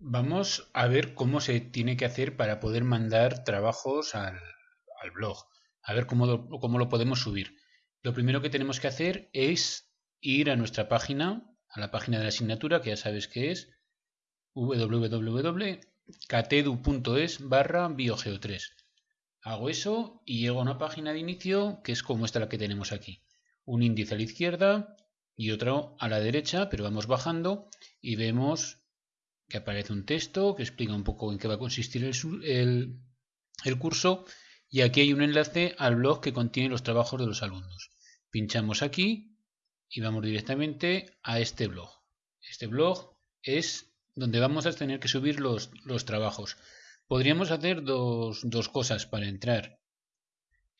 Vamos a ver cómo se tiene que hacer para poder mandar trabajos al, blog. A ver cómo lo, cómo lo podemos subir. Lo primero que tenemos que hacer es ir a nuestra página, a la página de la asignatura, que ya sabes que es www.catedu.es barra biogeo3. Hago eso y llego a una página de inicio que es como esta la que tenemos aquí. Un índice a la izquierda y otro a la derecha, pero vamos bajando y vemos que aparece un texto que explica un poco en qué va a consistir el, el, curso y aquí hay un enlace al blog que contiene los trabajos de los alumnos. Pinchamos aquí y vamos directamente a este blog. Este blog es donde vamos a tener que subir los, los trabajos. Podríamos hacer dos, dos cosas para entrar.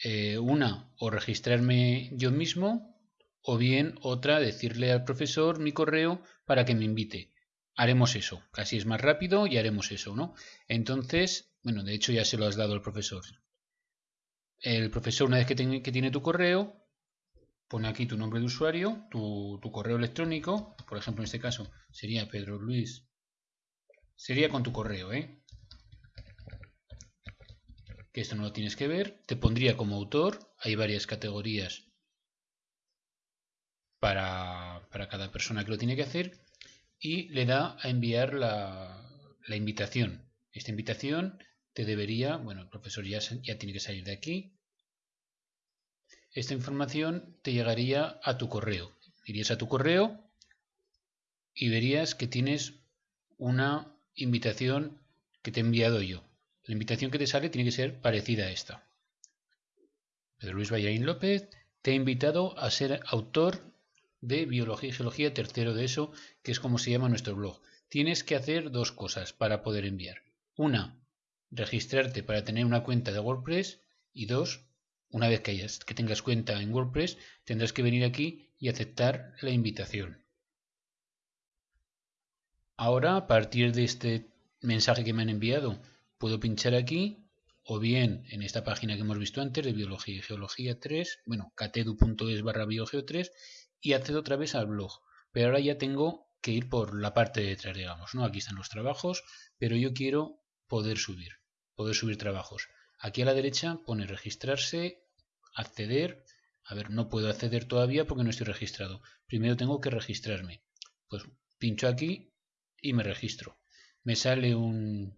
Eh, una, o registrarme yo mismo, o bien otra, decirle al profesor mi correo para que me invite haremos eso. Casi es más rápido y haremos eso, ¿no? Entonces, bueno, de hecho ya se lo has dado al profesor. El profesor, una vez que, tiene tu correo, pone aquí tu nombre de usuario, tu, correo electrónico, por ejemplo en este caso sería Pedro Luis, sería con tu correo, ¿eh? Que esto no lo tienes que ver, te pondría como autor, hay varias categorías para, para cada persona que lo tiene que hacer, y le da a enviar la, invitación. Esta invitación te debería, bueno, el profesor ya, ya tiene que salir de aquí. Esta información te llegaría a tu correo. Irías a tu correo y verías que tienes una invitación que te he enviado yo. La invitación que te sale tiene que ser parecida a esta. Pedro Luis Vallarín López te ha invitado a ser autor de Biología y Geología, tercero de eso, que es como se llama nuestro blog. Tienes que hacer dos cosas para poder enviar. Una, registrarte para tener una cuenta de WordPress y dos, una vez que, hayas, que tengas cuenta en WordPress, tendrás que venir aquí y aceptar la invitación. Ahora, a partir de este mensaje que me han enviado, puedo pinchar aquí o bien en esta página que hemos visto antes de Biología y Geología 3, bueno, catedu.es barra biogeo 3 y accedo otra vez al blog. Pero ahora ya tengo que ir por la parte de detrás, digamos, ¿no? Aquí están los trabajos, pero yo quiero poder subir, poder subir trabajos. Aquí a la derecha pone registrarse, acceder. A ver, no puedo acceder todavía porque no estoy registrado. Primero tengo que registrarme. Pues pincho aquí y me registro. Me sale un,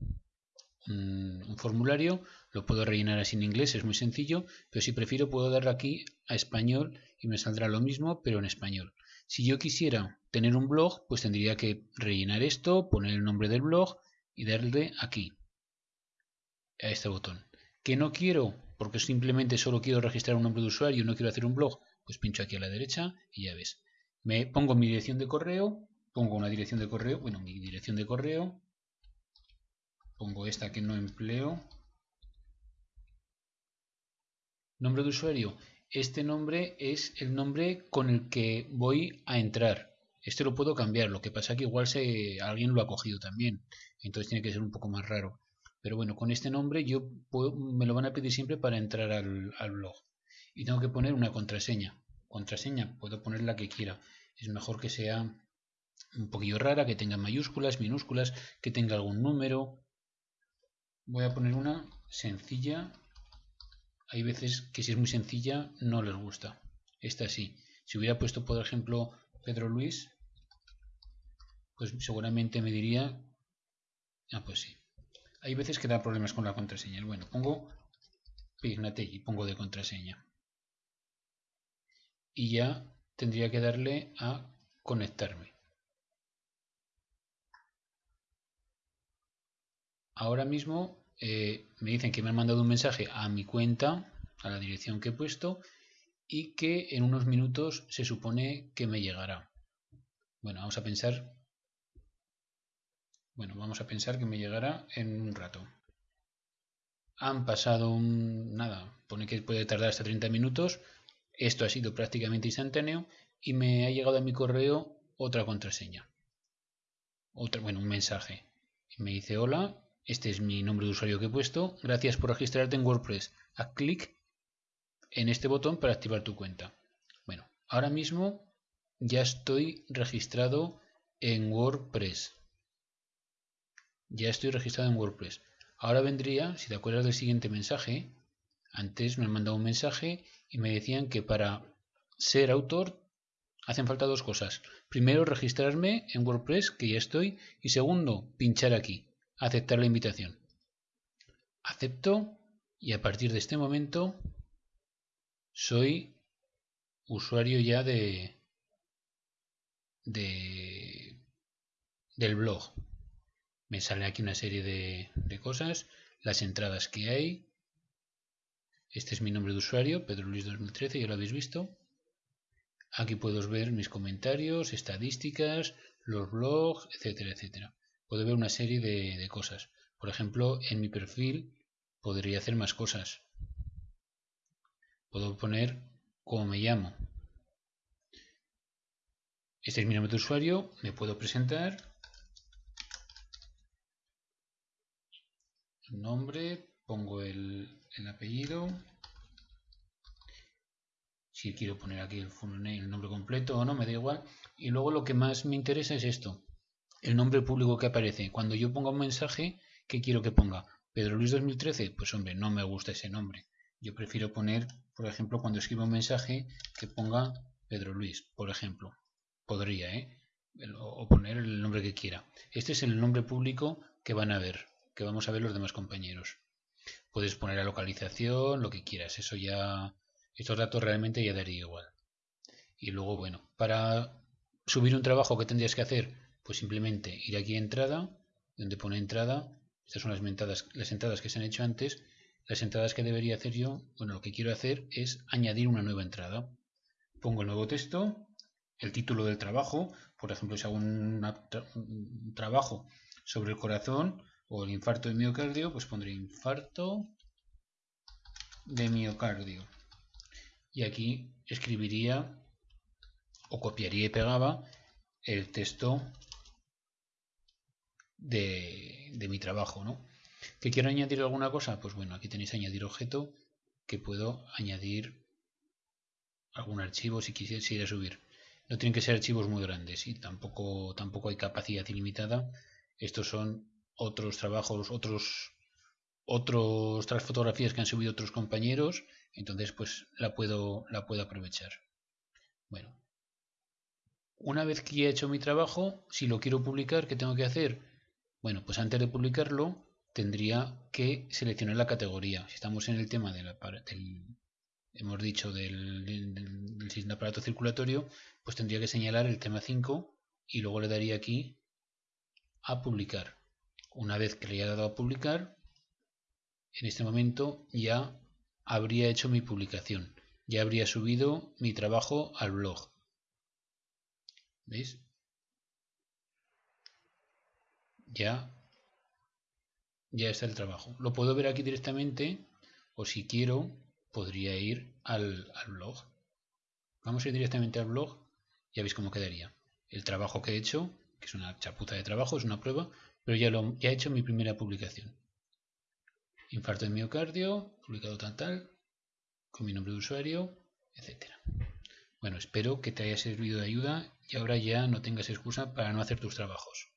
un, formulario, lo puedo rellenar así en inglés, es muy sencillo, pero si prefiero puedo darle aquí a español y me saldrá lo mismo, pero en español. Si yo quisiera tener un blog, pues tendría que rellenar esto, poner el nombre del blog y darle aquí, a este botón. ¿Que no quiero? Porque simplemente solo quiero registrar un nombre de usuario y no quiero hacer un blog, pues pincho aquí a la derecha y ya ves. Me pongo mi dirección de correo, pongo una dirección de correo, bueno, mi dirección de correo, pongo esta que no empleo. Nombre de usuario. Este nombre es el nombre con el que voy a entrar. Este lo puedo cambiar, lo que pasa que igual se, alguien lo ha cogido también. Entonces tiene que ser un poco más raro. Pero bueno, con este nombre yo me lo van a pedir siempre para entrar al, al blog. Y tengo que poner una contraseña. Contraseña, puedo poner la que quiera. Es mejor que sea un poquillo rara, que tenga mayúsculas, minúsculas, que tenga algún número, voy a poner una sencilla. Hay veces que si es muy sencilla no les gusta. Esta sí. Si hubiera puesto, por ejemplo, Pedro Luis, pues seguramente me diría... Ah, pues sí. Hay veces que da problemas con la contraseña. Bueno, pongo y pongo de contraseña. Y ya tendría que darle a conectarme. Ahora mismo eh, me dicen que me han mandado un mensaje a mi cuenta, a la dirección que he puesto, y que en unos minutos se supone que me llegará. Bueno, vamos a pensar. Bueno, vamos a pensar que me llegará en un rato. Han pasado un. nada, pone que puede tardar hasta 30 minutos. Esto ha sido prácticamente instantáneo y me ha llegado a mi correo otra contraseña. Otra, bueno, un mensaje. me dice hola, este es mi nombre de usuario que he puesto. Gracias por registrarte en WordPress. Haz clic en este botón para activar tu cuenta. Bueno, ahora mismo ya estoy registrado en WordPress. Ya estoy registrado en WordPress. Ahora vendría, si te acuerdas del siguiente mensaje, antes me han mandado un mensaje y me decían que para ser autor hacen falta dos cosas. Primero, registrarme en WordPress, que ya estoy, y segundo, pinchar aquí, aceptar la invitación. Acepto y a partir de este momento soy usuario ya de, de del blog. Me sale aquí una serie de, de cosas, las entradas que hay, este es mi nombre de usuario, Pedro Luis 2013, ya lo habéis visto. Aquí puedo ver mis comentarios, estadísticas, los blogs, etcétera, etcétera. Puedo ver una serie de, cosas. Por ejemplo, en mi perfil podría hacer más cosas. Puedo poner cómo me llamo. Este es mi nombre de usuario, me puedo presentar. Nombre, pongo el, el apellido. Si quiero poner aquí el, el nombre completo o no, me da igual. Y luego lo que más me interesa es esto. El nombre público que aparece. Cuando yo ponga un mensaje, ¿qué quiero que ponga? Pedro Luis 2013, pues hombre, no me gusta ese nombre. Yo prefiero poner, por ejemplo, cuando escribo un mensaje, que ponga Pedro Luis, por ejemplo. Podría, ¿eh? O poner el nombre que quiera. Este es el nombre público que van a ver, que vamos a ver los demás compañeros. Puedes poner la localización, lo que quieras. Eso ya, estos datos realmente ya daría igual. Y luego, bueno, para subir un trabajo, ¿qué tendrías que hacer? Pues simplemente ir aquí a entrada, donde pone entrada. Estas son las entradas, las entradas que se han hecho antes. Las entradas que debería hacer yo, bueno, lo que quiero hacer es añadir una nueva entrada. Pongo el nuevo texto, el título del trabajo, por ejemplo, si hago un trabajo sobre el corazón, o el infarto de miocardio, pues pondré infarto de miocardio. Y aquí escribiría o copiaría y pegaba el texto de, mi trabajo, ¿no? ¿Que quiero añadir alguna cosa? Pues bueno, aquí tenéis añadir objeto, que puedo añadir algún archivo si quisiera subir. No tienen que ser archivos muy grandes y tampoco, tampoco hay capacidad ilimitada. Estos son otros trabajos, otros, otras fotografías que han subido otros compañeros, entonces pues la puedo, la puedo aprovechar. Bueno, una vez que he hecho mi trabajo, si lo quiero publicar, ¿qué tengo que hacer? Bueno, pues antes de publicarlo tendría que seleccionar la categoría. Si estamos en el tema del, hemos dicho del, del aparato circulatorio, pues tendría que señalar el tema 5 y luego le daría aquí a publicar. Una vez que le haya dado a publicar, en este momento ya habría hecho mi publicación. Ya habría subido mi trabajo al blog. ¿Veis? Ya, ya está el trabajo. Lo puedo ver aquí directamente o si quiero podría ir al, blog. Vamos a ir directamente al blog. Ya veis cómo quedaría. El trabajo que he hecho, que es una chapuza de trabajo, es una prueba, pero ya, lo, he hecho mi primera publicación. Infarto de miocardio, publicado tal tal, con mi nombre de usuario, etcétera. Bueno, espero que te haya servido de ayuda y ahora ya no tengas excusa para no hacer tus trabajos.